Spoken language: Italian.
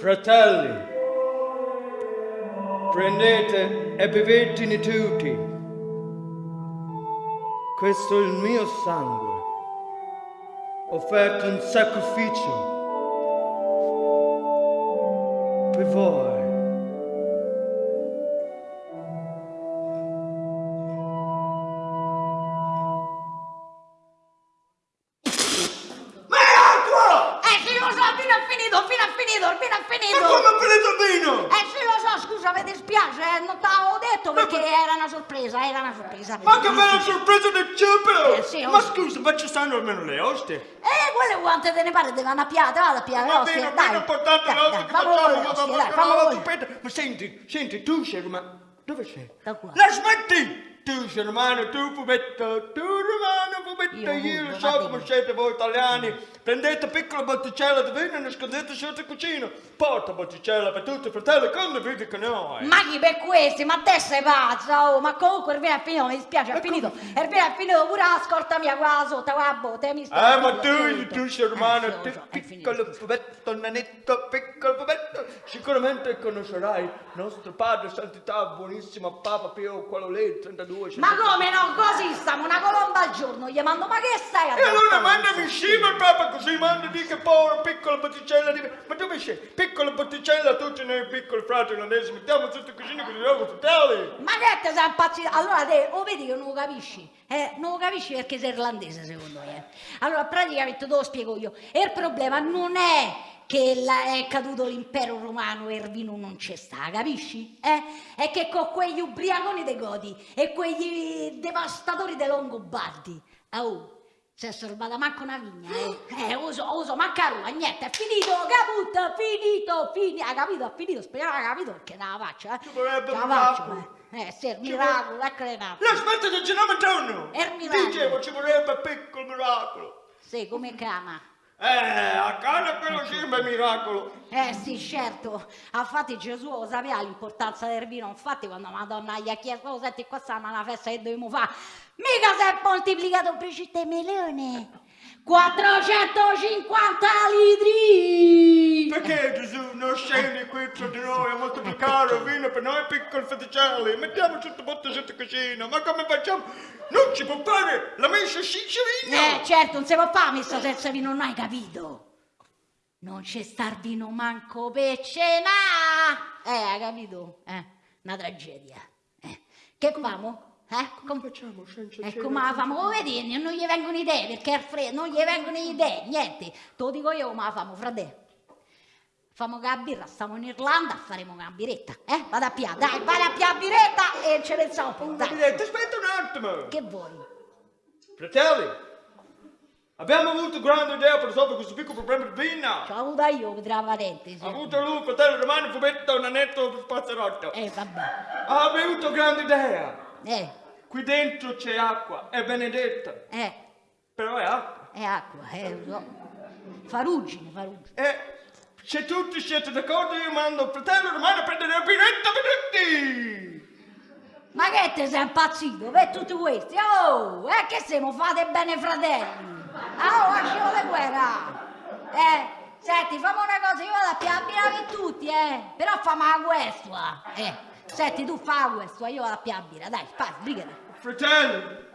Fratelli, prendete e bevetene tutti. Questo è il mio sangue, offerto in sacrificio per voi. Ma è acqua! Eh sì, lo so, il vino è finito, il vino è finito, il vino è finito. Ma come ha finito il vino? Eh sì, lo so, scusa, mi dispiace, eh, non t'avevo detto perché era una sorpresa, era una sorpresa. Ma che bella sorpresa del cibo! Eh, sì, Ma scusa, ma ci stanno almeno le oste? Eh, quelle quante te ne pare, te vanno a piate, vado a piate, Va ostie, bene, dai. meno importante dai, le oste che facciamo, le ma va bene, ma le- ma senti, senti, tu sei romano, dove sei? Da qua. La smetti! Tu sei romano, tu fumetto, tu romano, fumetto, Io lo so come siete voi italiani. Prendete piccola botticella di vino e nascondete sotto il cucino. Porta botticella per tutti i fratelli, condividi con noi. Ma chi per questi? Ma te sei pazza, oh, ma comunque il vino è finito, mi dispiace, è finito. Il vino è finito pure la scorta mia qua sotto, qua botte, mi spiace. Eh, ma tu, finito. tu sei romano, Eh, tu è piccolo fumetto, nanetto, piccolo fumetto. Sicuramente conoscerai nostro padre, santità, buonissimo Papa Pio, quello lì, 32. Ma come no, così stiamo, una colomba al giorno, gli mando, ma che stai a E allora mandami il Papa così manda di che poi piccola botticella di... Ma dove sei? Piccola botticella, tutti noi piccoli fratelli olandesi, mettiamo sotto cucina con i loro fratelli. Ma che te sei impazzito? Allora te, o vedi che non lo capisci? Eh, non lo capisci perché sei irlandese secondo me. Allora praticamente te lo spiego io. E il problema non è che la- è caduto l'impero romano e il vino non c'è sta, capisci? Eh? È che con quegli ubriaconi dei Goti e quegli devastatori dei Longobardi, oh, si è salvata manco una vigna, eh? Eh, uso, uso, manca roba, niente, è finito, caput, finito, finito, ha capito, ha finito, speriamo ha capito perché non la faccio, eh? Ce la un faccio, eh. Eh, sì, il miracolo, ecco le nappe. No, aspetta che ce n'è giorno. È il miracolo. Dicevo, ci vorrebbe piccolo miracolo. Sì, come chiama? Eh, a casa un miracolo. Eh sì, certo. Infatti Gesù lo sapeva l'importanza del vino. Infatti quando Madonna gli ha chiesto, oh, senti qua sta una festa che dobbiamo fare, mica si è moltiplicato un precetto di melone. 450 litri! Perché Gesù non scendi qui tra di noi a moltiplicare il vino per noi piccoli feticelli? Mettiamo sotto botte sotto cucina, ma come facciamo? Non si può fare la messa senza vino! Eh, certo, non si può fare messa senza vino, non hai capito? Non c'è star vino manco per cena! Eh, hai capito? Eh, una tragedia. Eh, che famo? Eh, Come com- facciamo senza E cena? come la famo? Come vedi? Non gli vengono idee, perché è freddo, non gli vengono idee, niente. Te lo dico io come la famo, frate. Famo che la birra, stiamo in Irlanda, faremo una biretta, eh? Vado a pia, dai, vai a pia biretta e ci pensiamo un po', dai. Aspetta un attimo! Che vuoi? Fratelli, abbiamo avuto grande idea per risolvere questo piccolo problema di vino! Ci ho avuto io la parentesi. Ha avuto lui, fratello romano, fumetto, un anetto, spazzerotto. Eh, vabbè. Ha avuto grande idea! Eh, Qui dentro c'è acqua, è benedetta, eh, però è acqua. è acqua, eh, lo so. Faruggine, faruggine. E se tutti siete d'accordo io mando il fratello romano a prendere la biretta per tutti! Ma che te sei impazzito per tutti questi? Oh, eh che siamo fate bene fratelli? Ah, oh, lasciamo le guerra! Eh, senti, fammi una cosa, io vado a piabire per tutti, eh! Però fammi la questua! Eh, senti, tu fa la questua, io vado a piabire, dai, fai, sbrigati! Fratelli,